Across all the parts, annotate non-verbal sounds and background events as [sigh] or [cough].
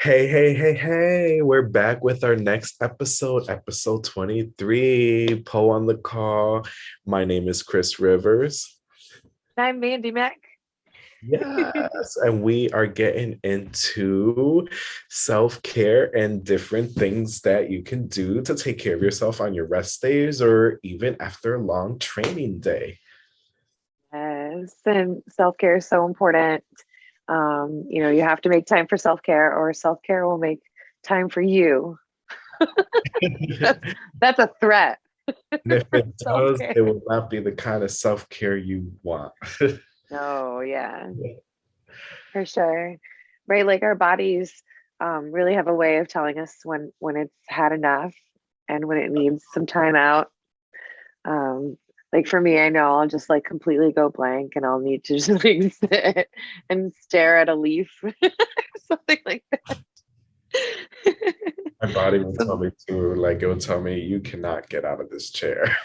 Hey, hey, hey, hey, we're back with our next episode, episode 23, Pole on the Call. My name is Chris Rivers. I'm Mandy Mack. Yes, [laughs] and we are getting into self care and different things that you can do to take care of yourself on your rest days or even after a long training day. Yes, and self care is so important. Um, you know, you have to make time for self care, or self care will make time for you. that's, that's a threat. And if it [laughs] does, it will not be the kind of self care you want. [laughs] oh, yeah, for sure. Right. Like our bodies um, really have a way of telling us when when it's had enough and when it needs some time out. Um, like for me, I know I'll just like completely go blank and I'll need to [laughs] just like sit and stare at a leaf [laughs] something like that. My body [laughs] will tell me too, like it will tell me you cannot get out of this chair.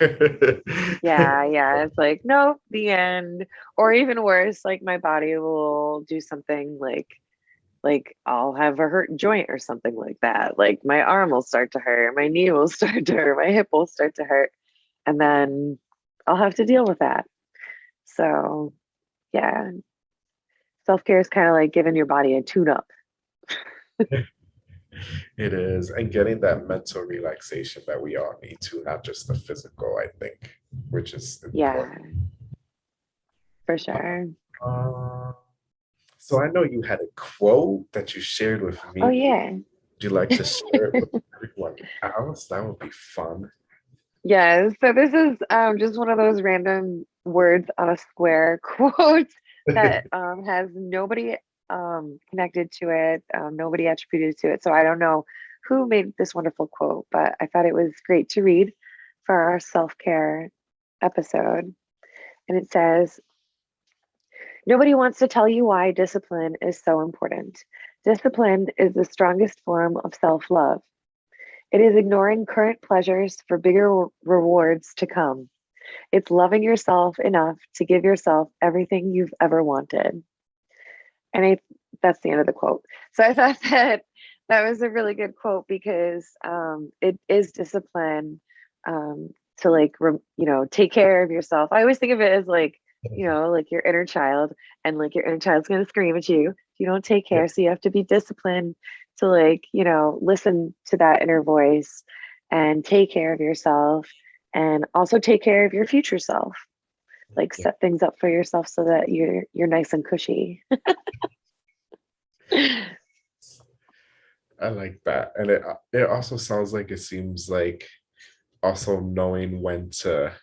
yeah, yeah. It's like, nope, the end. Or even worse, like my body will do something like like I'll have a hurt joint or something like that. Like my arm will start to hurt, my knee will start to hurt, my hip will start to hurt. And then I'll have to deal with that. So, yeah, self care is kind of like giving your body a tune up. [laughs] it is. And getting that mental relaxation that we all need to, not just the physical, I think, which is important. Yeah, for sure. Uh, so I know you had a quote that you shared with me. Oh, yeah. Would you like to share it with [laughs] everyone else? That would be fun. Yeah, so this is um, just one of those random words on a square [laughs] quote that [laughs] um, has nobody um, connected to it, um, nobody attributed to it. So I don't know who made this wonderful quote, but I thought it was great to read for our self care episode. And it says, Nobody wants to tell you why discipline is so important. Discipline is the strongest form of self love. It is ignoring current pleasures for bigger rewards to come. It's loving yourself enough to give yourself everything you've ever wanted. And I, that's the end of the quote. So I [laughs] thought that that was a really good quote because um, it is discipline um, to like, you know, take care of yourself. I always think of it as like, you know, like your inner child, and like your inner child's going to scream at you if you don't take care. So you have to be disciplined to like you know listen to that inner voice and take care of yourself and also take care of your future self. Like set things up for yourself so that you're you're nice and cushy. I like that. And it it also sounds like it seems like also knowing when to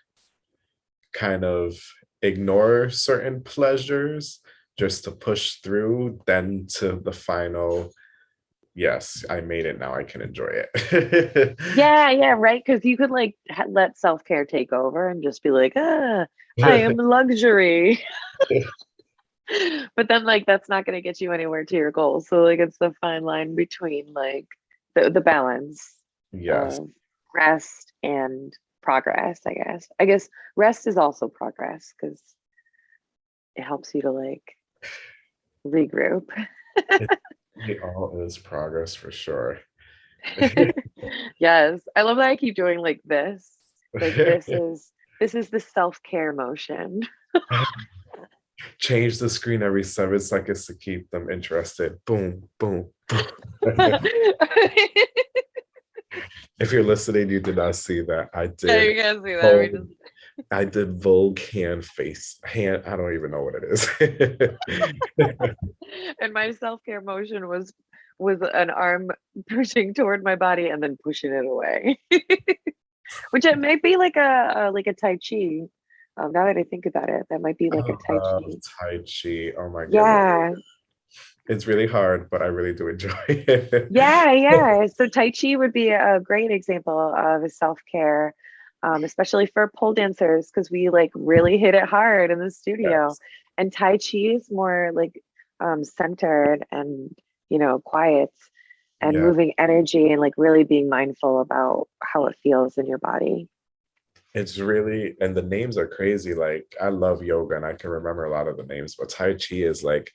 kind of ignore certain pleasures just to push through then to the final yes, I made it now. I can enjoy it. yeah, [laughs] yeah, right. Because you could like let self care take over and just be like, ah, I am [laughs] luxury. [laughs] but then, like, that's not going to get you anywhere to your goals. So, like, it's the fine line between like the the balance. Yes. rest and progress. I guess. I guess rest is also progress because it helps you to like regroup. It all is progress for sure. [laughs] yes. I love that I keep doing like this. Like this [laughs] is this is the self-care motion. [laughs] Change the screen every seven seconds to keep them interested. Boom, boom, boom. if you're listening, you did not see that. I did. Yeah, you guys see that. I did Vogue hand face hand. I don't even know what it is. [laughs] and my self care motion was was an arm [laughs] pushing toward my body and then pushing it away, [laughs] which it might be like a, a like a tai chi. Um, now that I think about it, that might be like a tai chi. Tai chi. Oh my god. Yeah. It's really hard, but I really do enjoy it. yeah, yeah. So Tai Chi would be a great example of a self care um, especially for pole dancers because we like really hit it hard in the studio. Yes. And Tai Chi is more like um, centered and you know quiet and yeah. moving energy and like really being mindful about how it feels in your body. It's really and the names are crazy. Like I love yoga and I can remember a lot of the names, but Tai Chi is like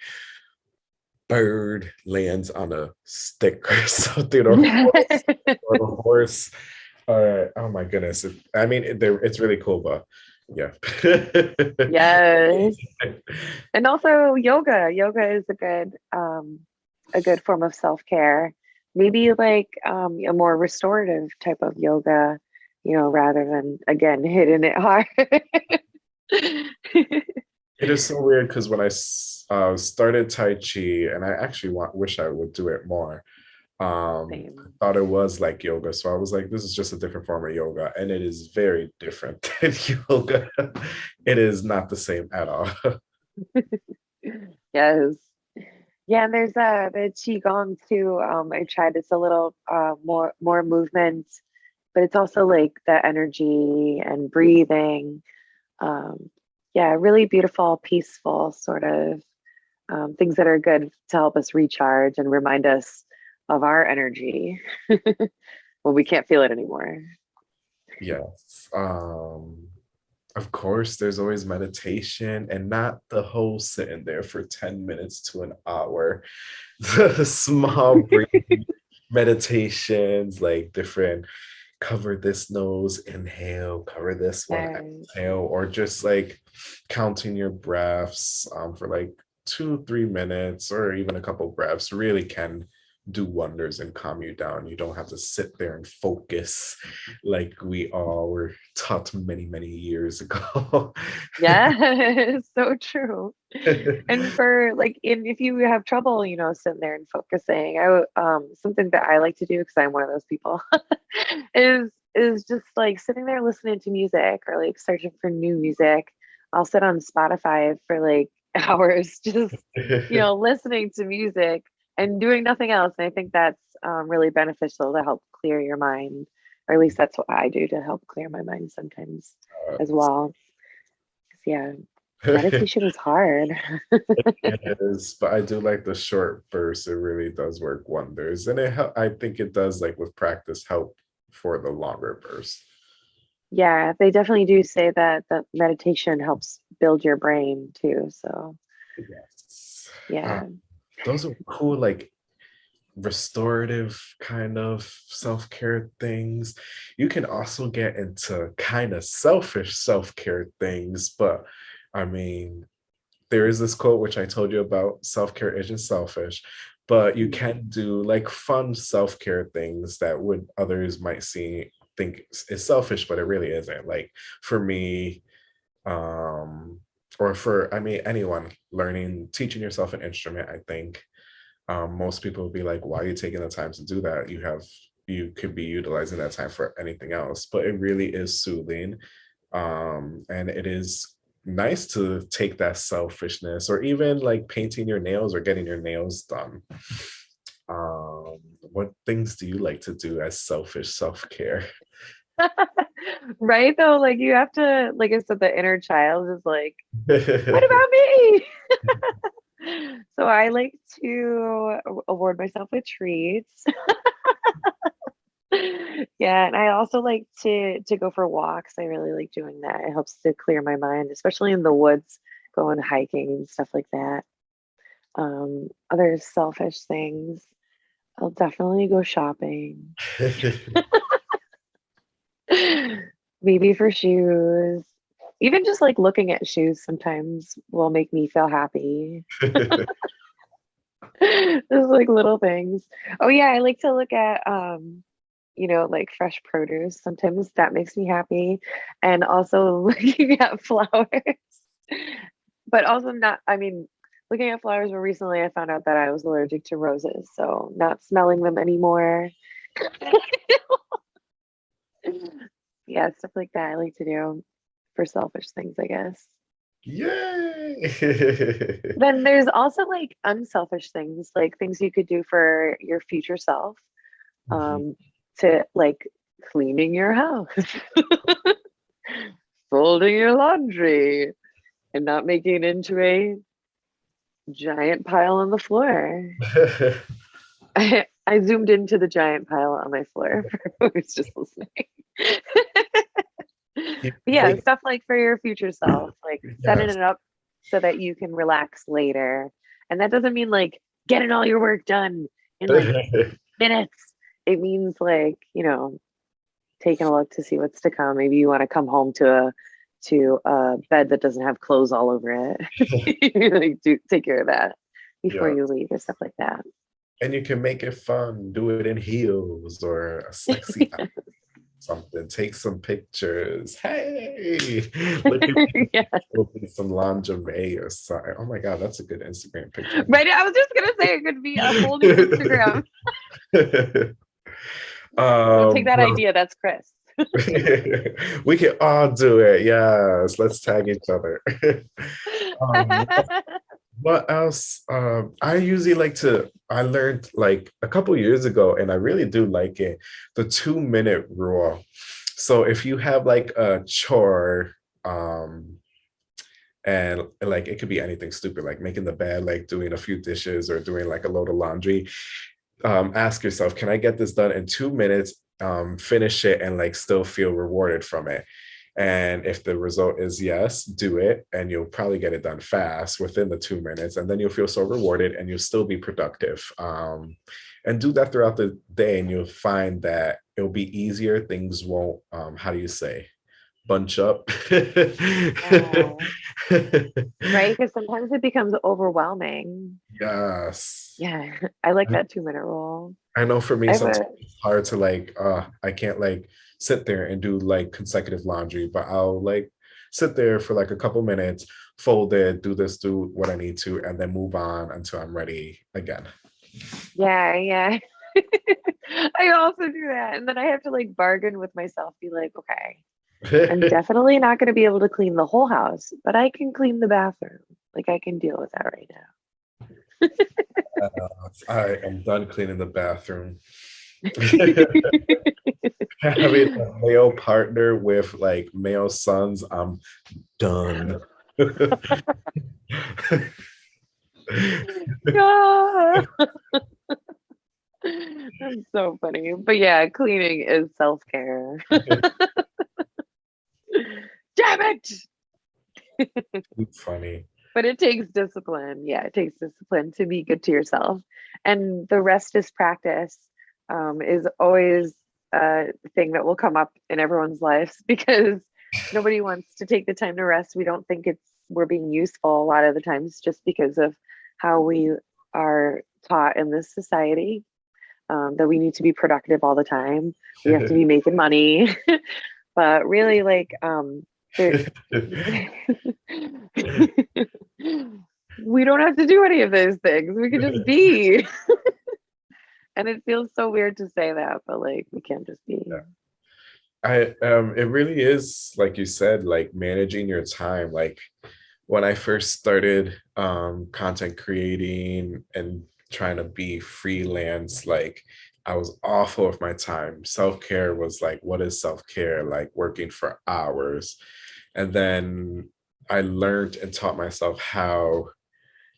bird lands on a stick or [laughs] something, or, a horse, [laughs] or a horse. Uh, oh my goodness! It, I mean, it, it's really cool, but yeah. yes. [laughs] And also yoga. Yoga is a good um a good form of self-care. Maybe like um a more restorative type of yoga, you know, rather than again [laughs] hitting it hard. it is so weird because when I uh, started Tai Chi, and I actually want, wish I would do it more. Um, I thought it was like yoga, so I was like, this is just a different form of yoga, and it is very different [laughs] than yoga. it is not the same at all. [laughs] yes. Yeah, and there's uh the qigong too. Um, I tried. It's a little uh more more movement, but it's also like the energy and breathing. Um, yeah, really beautiful, peaceful sort of um, things that are good to help us recharge and remind us of our energy [laughs] when we can't feel it anymore. Yes. Um, of course, there's always meditation and not the whole sitting there for 10 minutes to an hour. [laughs] The small [laughs] breathing meditations, like different cover this nose, inhale, cover this one, exhale, or just like counting your breaths um, for like two, three minutes, or even a couple breaths really can do wonders and calm you down. You don't have to sit there and focus like we all were taught many, many years [laughs] ago. yeah, [laughs] so true. and [laughs] for like, in, if you have trouble, you know, sitting there and focusing, I um something that I like to do because I'm one of those people is is just like sitting there listening to music or like searching for new music. I'll sit on Spotify for like hours just you know listening to music and doing nothing else. And I think that's um, really beneficial to help clear your mind, or at least that's what I do to help clear my mind sometimes uh, as well. Yeah, [laughs] meditation is hard. it [laughs] is, but I do like the short bursts. It really does work wonders, and it. I think it does like with practice help for the longer bursts. Yeah, they definitely do say that the meditation helps build your brain too. So, yes. yeah. Um, those are cool like restorative kind of self-care things. You can also get into kind of selfish self-care things but i mean there is this quote which i told you about self-care isn't selfish but you can do like fun self-care things that would others might see think is selfish but it really isn't. Like for me um or for i mean anyone learning teaching yourself an instrument i think um, most people will be like why are you taking the time to do that? You have you could be utilizing that time for anything else. But it really is soothing um, and it is nice to take that selfishness or even like painting your nails or getting your nails done. Um, what things do you like to do as selfish self-care [laughs] right though like you have to like i said the inner child is like what [laughs] about me? [laughs] So i like to award myself with treats. Yeah and i also like to to go for walks. I really like doing that. It helps to clear my mind especially in the woods going hiking and stuff like that. Um other selfish things i'll definitely go shopping maybe for shoes. Even just like looking at shoes sometimes will make me feel happy. [laughs] [laughs] Just like little things. Oh yeah i like to look at um you know like fresh produce. Sometimes that makes me happy. And also [laughs] looking at flowers. But also not i mean looking at flowers more recently i found out that i was allergic to roses so not smelling them anymore [laughs] yeah, stuff like that I like to do for selfish things, I guess. Yay! [laughs] then there's also like unselfish things, like things you could do for your future self. Mm-hmm. Um, mm-hmm. to like cleaning your house, [laughs] folding your laundry, and not making it into a giant pile on the floor. I, I zoomed into the giant pile on my floor [laughs] for who's just listening. yeah, stuff like for your future [clears throat] self, like setting it up so that you can relax later. And that doesn't mean like getting all your work done in like [laughs] minutes. It means like, you know, taking a look to see what's to come. Maybe you want to come home to a to a bed that doesn't have clothes all over it. [laughs] like do take care of that before Yeah. you leave or stuff like that. And you can make it fun. Do it in heels or a sexy [laughs] something. Take some pictures. Hey, [laughs] look at yeah. open some lingerie or something. Oh my god, that's a good Instagram picture. Right. I was just gonna say it could be a whole new Instagram. [laughs] Um, take that idea. That's Chris. we can all do it. Yes, let's tag each other. um, what else? Um, I usually like to. I learned like a couple years ago, and I really do like it. The two minute rule. So if you have like a chore, um, and like it could be anything stupid, like making the bed, like doing a few dishes, or doing like a load of laundry. Um, ask yourself, can I get this done in two minutes? Um, finish it and like still feel rewarded from it. And if the result is yes, do it, and you'll probably get it done fast within the two minutes, and then you'll feel so rewarded, and you'll still be productive. Um, and do that throughout the day, and you'll find that it'll be easier. Things won't, um, how do you say, bunch up. Oh. right? [laughs] Because sometimes it becomes overwhelming. Yes. Yeah. [laughs] I like that two minute rule. I know for me, I sometimes it's hard to like, uh, I can't like sit there and do like consecutive laundry, but I'll like sit there for like a couple minutes, fold it, do this, do what I need to, and then move on until I'm ready again. Yeah, yeah. [laughs] I also do that. And then I have to like bargain with myself, be like, okay, I'm [laughs] definitely not going to be able to clean the whole house, but I can clean the bathroom. Like I can deal with that right now. [laughs] Uh, I am done cleaning the bathroom. Having a male partner with like male sons, I'm done. [laughs] That's so funny. But yeah, cleaning is self care. [laughs] Damn it. Funny. But it takes discipline. Yeah, it takes discipline to be good to yourself. And the rest is practice um, is always a thing that will come up in everyone's lives [laughs] because nobody wants to take the time to rest. We don't think it's we're being useful a lot of the times just because of how we are taught in this society um, that we need to be productive all the time. We have to be [laughs] making money. [laughs] but really, like, um, we don't have to do any of those things. We can just be. And it feels so weird to say that, but like, we can't just be. Yeah. I um it really is like you said like managing your time like when I first started um content creating and trying to be freelance like I was awful with my time self-care was like what is self-care like working for hours and then I learned and taught myself how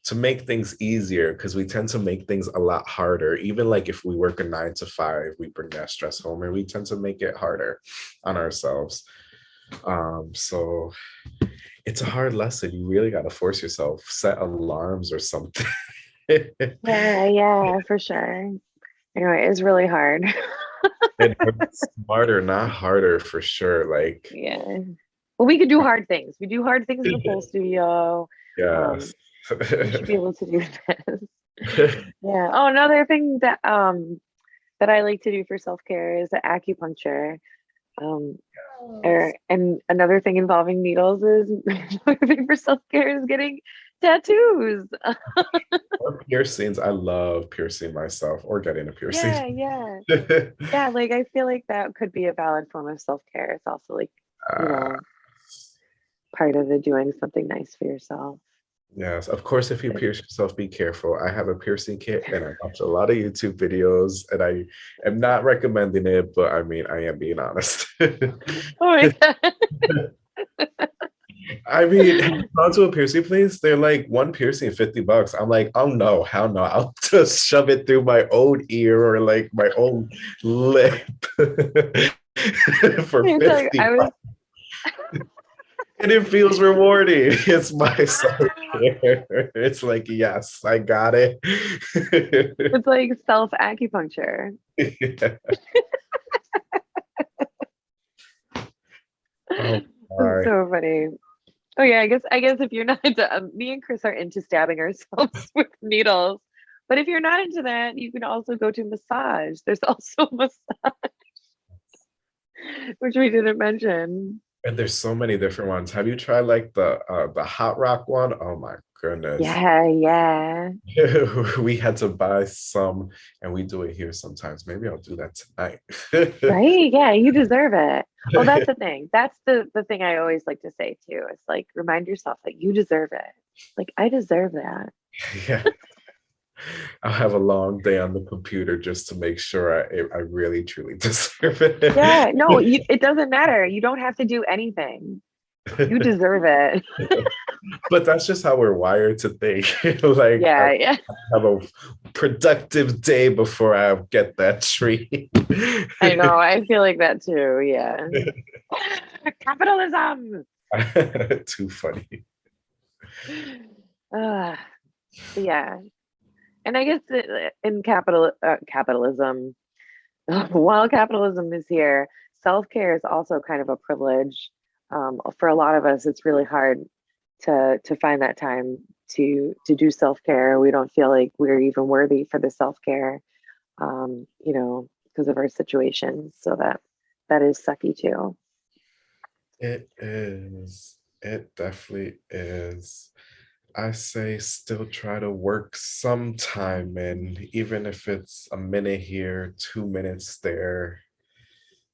to make things easier because we tend to make things a lot harder. Even like if we work a nine to five, we bring that stress home and we tend to make it harder on ourselves. Um, so it's a hard lesson. You really got to force yourself, set alarms or something. [laughs] Yeah, yeah, for sure. Anyway, it's really hard. [laughs] [laughs] smarter, not harder for sure. Like, yeah. Well, we could do hard things. We do hard things in the full studio. yes. We should be able to do this. [laughs] Yeah. Oh, another thing that um that I like to do for self-care is acupuncture. Um or and another thing involving needles is [laughs] another thing for self-care is getting tattoos. [laughs] or piercings. I love piercing myself or getting a piercing. yeah, yeah. Yeah, like I feel like that could be a valid form of self-care. It's also like, you Uh, know, part of the doing something nice for yourself. Yes, of course, if you pierce yourself, be careful. I have a piercing kit and I watch a [laughs] lot of YouTube videos and I am not recommending it, but I mean, I am being honest. [laughs] Oh my [laughs] god. I mean, have you gone to a piercing place? They're like one piercing, 50 bucks. I'm like, oh no, hell no. I'll just shove it through my own ear or like my own lip for It's 50 like, I was. And it feels rewarding. [laughs] It's my self-care. It's like, yes, I got it. [laughs] It's like self acupuncture. Yeah. Oh, [laughs] so funny. Oh yeah, I guess I guess if you're not into um, me and Chris are into stabbing ourselves with needles. But if you're not into that, you can also go to massage. There's also massage, which we didn't mention. And there's so many different ones. Have you tried like the uh the hot rock one? Oh my goodness. Yeah, yeah. [laughs] We had to buy some and we do it here sometimes. Maybe I'll do that tonight. Right? Yeah, you [laughs] deserve it. Well, that's the thing. [laughs] That's the the thing I always like to say too. It's like remind yourself that you deserve it. Like I deserve that. Yeah. [laughs] I'll have a long day on the computer just to make sure I, I really truly [laughs] deserve it. Yeah, no, [laughs] you, it doesn't matter. You don't have to do anything. You deserve it. but that's just how we're wired to think. like Yeah, I yeah. have a productive day before I get that tree. I know. I feel like that too. Yeah. Capitalism. Too funny. [sighs] Uh, yeah. And I guess in capital uh, capitalism, [laughs] while capitalism is here, self-care is also kind of a privilege. Um, for a lot of us, it's really hard to to find that time to to do self-care. We don't feel like we're even worthy for the self-care, um, you know, because of our situations. So that that is sucky too. It is. It definitely is. I say still try to work some time in, even if it's a minute here, two minutes there,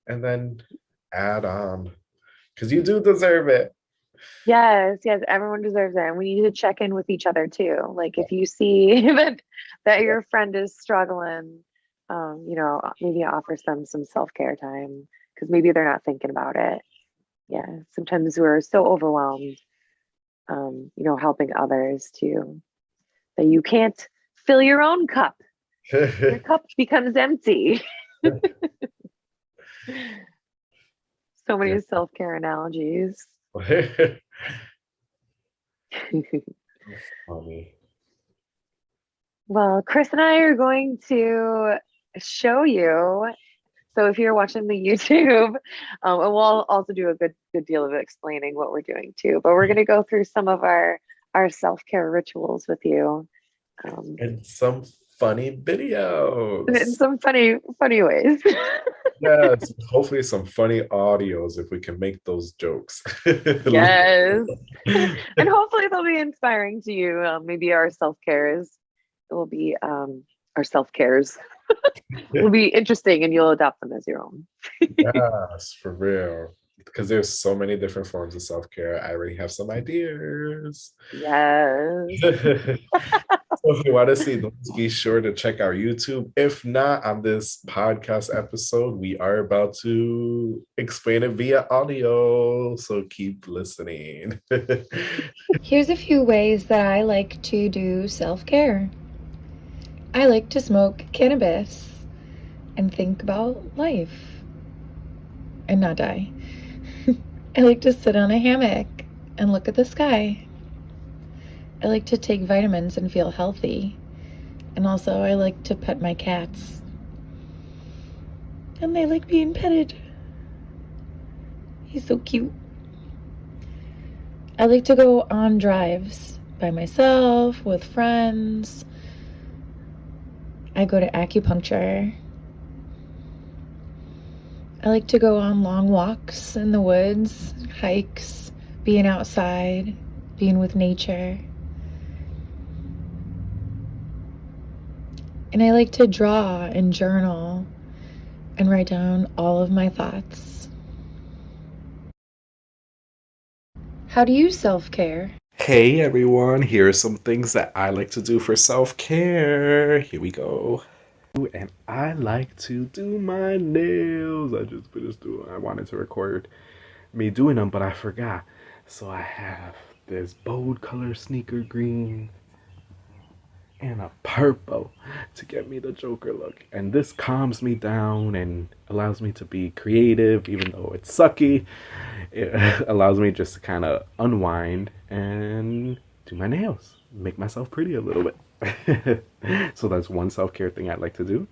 and then add on because you do deserve it. Yes, yes, everyone deserves it. And we need to check in with each other too. Like if you see [laughs] that that your friend is struggling, um, you know, maybe offer them some self-care time because maybe they're not thinking about it. Yeah, sometimes we're so overwhelmed, um, you know, helping others too, that you can't fill your own cup. Your [laughs] cup becomes empty. [laughs] So many Yeah. self-care analogies. Funny. [laughs] Well, Chris and I are going to show you. So if you're watching the [laughs] YouTube, um, and we'll also do a good good deal of explaining what we're doing too. But we're going to go through some of our our self care rituals with you, um, And some funny videos. in some funny funny ways. [laughs] Yes, hopefully some funny audios if we can make those jokes. [laughs] yes, and hopefully they'll be inspiring to you. Um, maybe our self cares will be um, our self cares [laughs] will be interesting, and you'll adopt them as your own. yes, for real. Because there's so many different forms of self-care. I already have some ideas. Yes. [laughs] so if you want to see those, be sure to check our YouTube. If not, on this podcast episode, we are about to explain it via audio. So keep listening. [laughs] Here's a few ways that I like to do self care. I like to smoke cannabis and think about life and not die. [laughs] I like to sit on a hammock and look at the sky. I like to take vitamins and feel healthy. And also, I like to pet my cats. And they like being petted. He's so cute. I like to go on drives by myself, with friends. I go to acupuncture. I like to go on long walks in the woods, hikes, being outside, being with nature. And I like to draw and journal and write down all of my thoughts. How do you self care? Hey everyone, here are some things that I like to do for self-care. Here we go. And I like to do my nails. I just finished doing I wanted to record me doing them, but I forgot. So I have this bold color sneaker green and a purple to get me the Joker look. And this calms me down and allows me to be creative, even though it's sucky. It [laughs] allows me just to kind of unwind and do my nails, make myself pretty a little bit. [laughs] so that's one self care thing I'd like to do.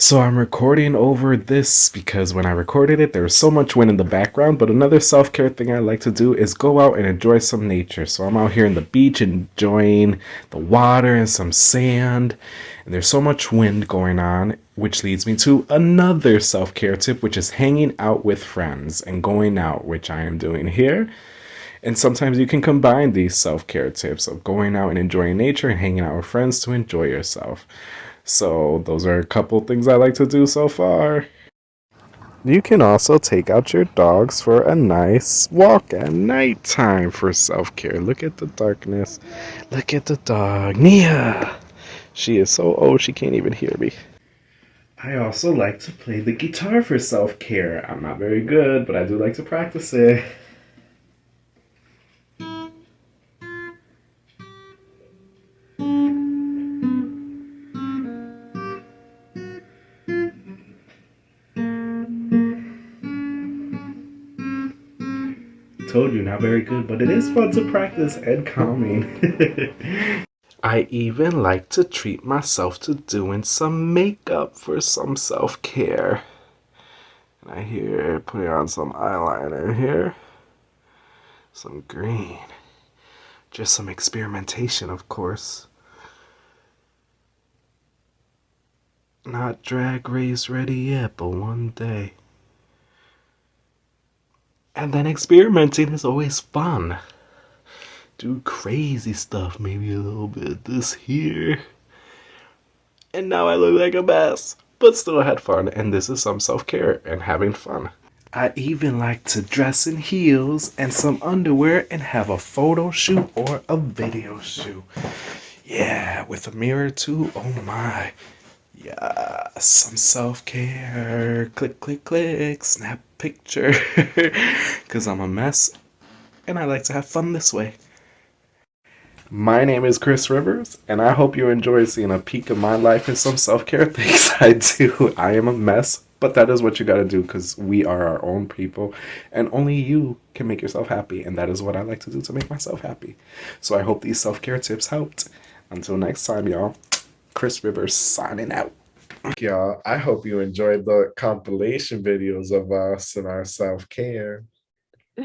So I'm recording over this because when I recorded it, there was so much wind in the background. But another self care thing I like to do is go out and enjoy some nature. So I'm out here in the beach enjoying the water and some sand. And there's so much wind going on, which leads me to another self care tip, which is hanging out with friends and going out, which I am doing here. And sometimes you can combine these self care tips of going out and enjoying nature and hanging out with friends to enjoy yourself. So those are a couple things I like to do so far. You can also take out your dogs for a nice walk at nighttime for self-care. Look at the darkness. Look at the dog. Nia! She is so old she can't even hear me. I also like to play the guitar for self-care. I'm not very good, but I do like to practice it. Told you, not very good, but it is fun to practice and calming. [laughs] I even like to treat myself to doing some makeup for some self care. And I here put on some eyeliner here, some green, just some experimentation, of course. Not drag race ready yet, but one day. And then experimenting is always fun. Do crazy stuff, maybe a little bit this here. And now I look like a mess, but still had fun, and this is some self care and having fun. I even like to dress in heels and some underwear and have a photo shoot or a video shoot. Yeah, with a mirror too. Oh my. Yeah, some self care. Click, click, click. Snap picture. [laughs] Because I'm a mess and I like to have fun this way. My name is Chris Rivers, and I hope you enjoy seeing a peek of my life and some self care [laughs] things I do. I am a mess, but that is what you gotta do because we are our own people, and only you can make yourself happy, and that is what I like to do to make myself happy. So I hope these self care tips helped. Until next time, y'all. Chris Rivers signing out. Y'all, I hope you enjoyed the compilation videos of us and our self care. [laughs]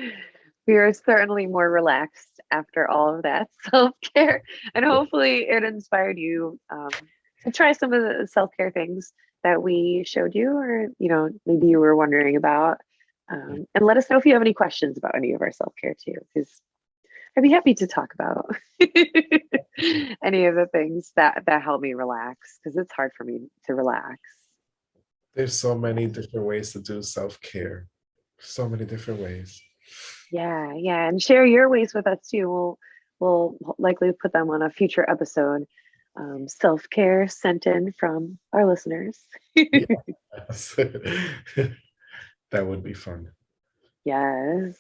We are certainly more relaxed after all of that [laughs] self care, and hopefully, it inspired you um, to try some of the self care things that we showed you, or you know, maybe you were wondering about. Um, and let us know if you have any questions about any of our self care too, because I'd be happy to talk about [laughs] any of the things that that help me relax because it's hard for me to relax. There's so many different ways to do self care. So many different ways. Yeah, yeah, and share your ways with us too. We'll we'll likely put them on a future episode. Um, self care sent in from our listeners. Yes. [laughs] [laughs] that would be fun. Yes.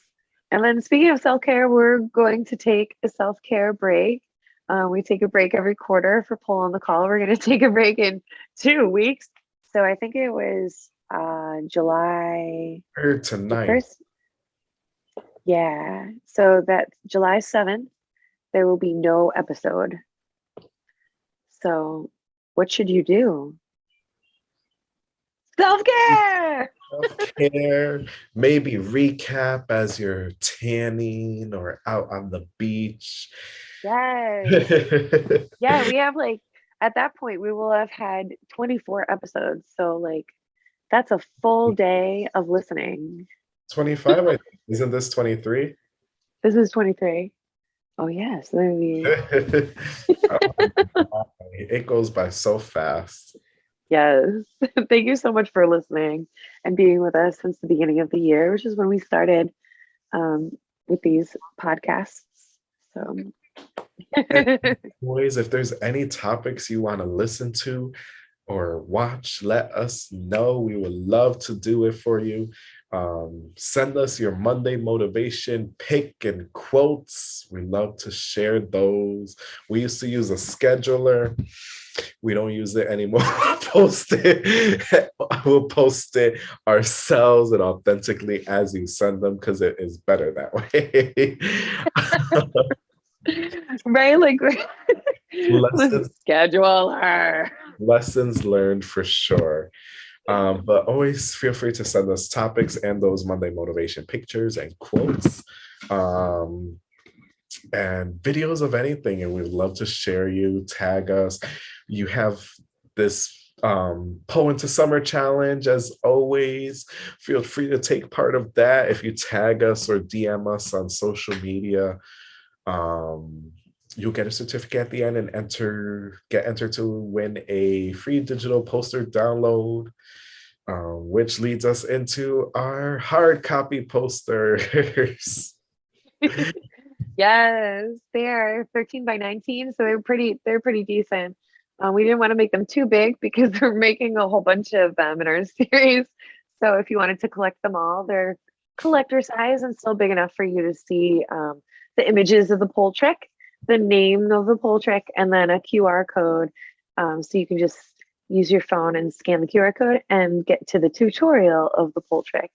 And then speaking of self care, we're going to take a self care break. Uh, we take a break every quarter for Pole on the Call. We're going [laughs] to take a break in two weeks. So I think it was uh, July Or tonight. first. Yeah. So that July 7th, there will be no episode. So what should you do? Self care. Self-care, maybe recap as you're tanning or out on the beach. Yes. yeah, we have like at that point we will have had 24 episodes. So like that's a full mm. day of listening. 25, I think. isn't this 23? This is 23. Oh yes, we [laughs] Oh, it goes by so fast. Yes. [laughs] Thank you so much for listening and being with us since the beginning of the year, which is when we started um, with these podcasts. So Boys, [laughs] if there's any topics you want to listen to or watch, let us know. We would love to do it for you. Um, send us your Monday motivation pick and quotes. We love to share those. We used to use a scheduler. We don't use it anymore. [laughs] post it. [laughs] we'll post it ourselves and authentically as you send them because it is better that [laughs] way. right? Like Lessons scheduler. lessons learned for sure. Um, but always feel free to send us topics and those Monday motivation pictures and quotes um, and videos of anything. And we'd love to share you, tag us. You have this um, Pole into Summer challenge as always. Feel free to take part of that if you tag us or DM us on social media. Um, you'll get a certificate at the end and enter get entered to win a free digital poster download um, which leads us into our hard copy posters [laughs] Yes, they are 13 by 19, so they're pretty they're pretty decent. Uh, we didn't want to make them too big [laughs] because we're making a whole bunch of them in our [laughs] series. So if you wanted to collect them all, they're collector size and still big enough for you to see um, the images of the pole trick, the name of the pole trick, and then a QR code. Um, so you can just use your phone and scan the QR code and get to the tutorial of the pole trick.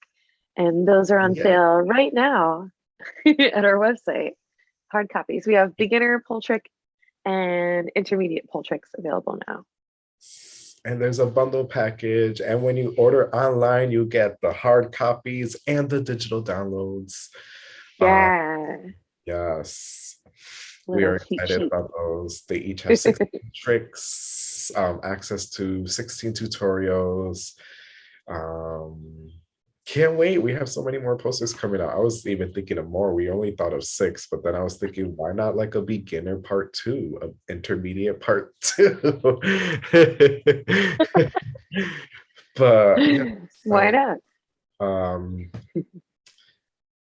And those are on Yeah. sale right now [laughs] at our website. Hard copies. We have beginner pole trick and intermediate pole tricks available now. and there's a bundle package and when you order online you get the hard copies and the digital downloads Uh, Yeah. yes we are excited about those. They each have 16 [laughs] tricks um, access to 16 tutorials. Um can't wait. We have so many more posters coming out. I was even thinking of more. We only thought of six but then i was thinking why not like a beginner part two a intermediate part two? [laughs] But yeah, [laughs] Why not? um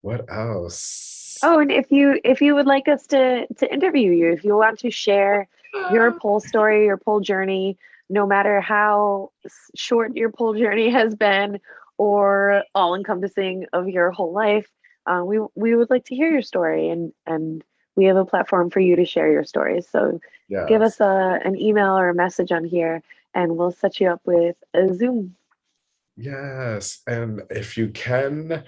what else Oh, and if you if you would like us to to interview you, if you want to share your [gasps] pole story, your pole journey, no matter how short your pole journey [laughs] has been or all encompassing of your whole life, uh, we we would like to hear your story and and we have a platform for you to share your stories. So yeah give us a an email or a message on here and we'll set you up with a Zoom. Yes, and if you can,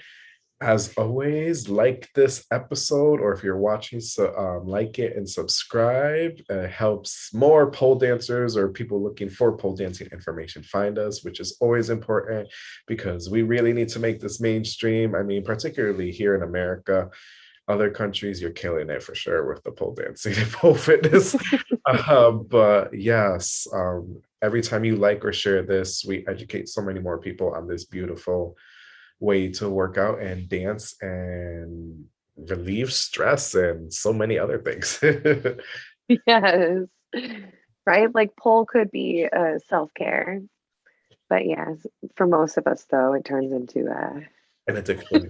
as always, like this episode, or if you're watching, so um, like it and subscribe. It helps more pole dancers or people looking for pole dancing information find us, which is always important because we really need to make this mainstream. I mean, particularly here in America. Other countries, you're killing it for sure with the pole dancing and [laughs] pole fitness. um, but yes, um, every time you like or share this, we educate so many more people on this beautiful way to work out and dance and relieve stress and so many other things. [laughs] Yes. Right? Like pole could be uh, self-care. But yes, for most of us though, it turns into uh, An [laughs] addiction.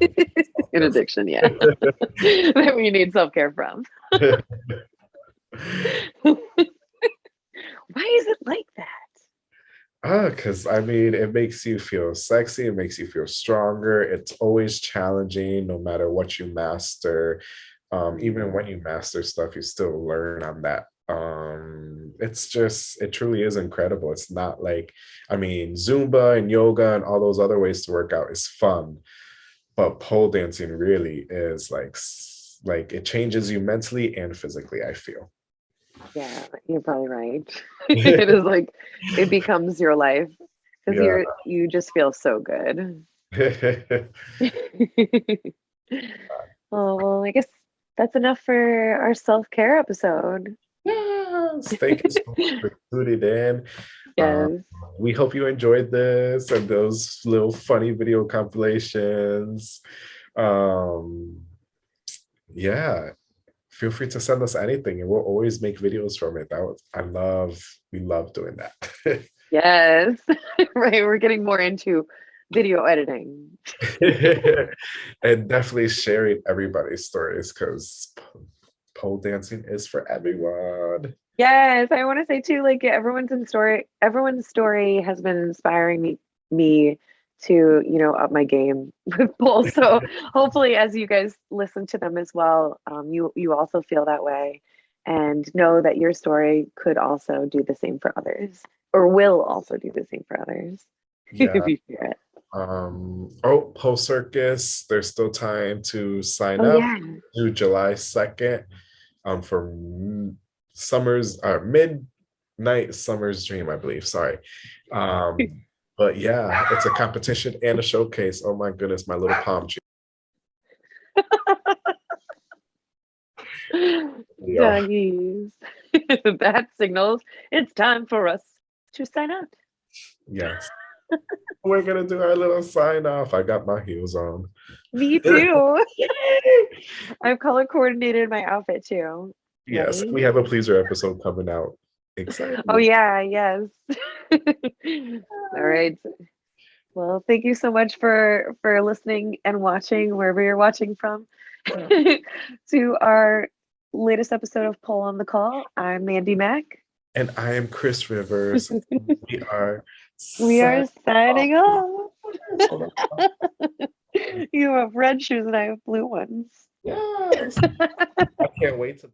an addiction, yeah. [laughs] that we need self-care from. Why is it like that? Because I mean, it makes you feel sexy, it makes you feel stronger. It's always challenging, no matter what you master. Um, even when you master stuff, you still learn on that. Um, it's just, it truly is incredible. It's not like, I mean, Zumba and yoga and all those other ways to work out is fun, but pole dancing really is like, like it changes you mentally and physically, I feel. Yeah, you're probably right. [laughs] [laughs] it is like it becomes your life because Yeah. you're you just feel so good. [laughs] oh well, I guess that's enough for our self-care episode. Yes, thank you so much for tuning in. Yes. Um, we hope you enjoyed this and those little funny video compilations. Um, yeah, feel free to send us anything, and we'll always make videos from it. That was I love. We love doing that. [laughs] Yes. [laughs] right. We're getting more into video editing. [laughs] and definitely sharing everybody's stories because pole dancing is for everyone. Yes, I want to say too, like everyone's in story, everyone's story has been inspiring me me to you know up my game [laughs] with poles. So [laughs] hopefully, as you guys listen to them as well, um, you you also feel that way, and know that your story could also do the same for others, or will also do the same for others [laughs] Yeah. if you hear it. Um, oh, post circus, there's still time to sign Oh up yeah, to July 2nd um, for summer's uh, midnight summer's dream, I believe. Sorry. Um, but yeah, it's a competition and a showcase. Oh my goodness, my little palm tree. [laughs] Yeah. doggies. [laughs] that signals it's time for us to sign up. Yes. We're gonna do our little sign off. I got my heels on. Me [laughs] too. I've color coordinated my outfit too. Yes, Ready? we have a pleaser episode coming out. Excited. Oh yeah, yes. [laughs] All uh. right. Well, thank you so much for for listening and watching wherever you're watching from [laughs] to our latest episode of Pole on the Call. I'm Mandy Mack. And I am Chris Rivers. [laughs] we are We are signing off. You have red shoes and I have blue ones. Yes. I can't wait to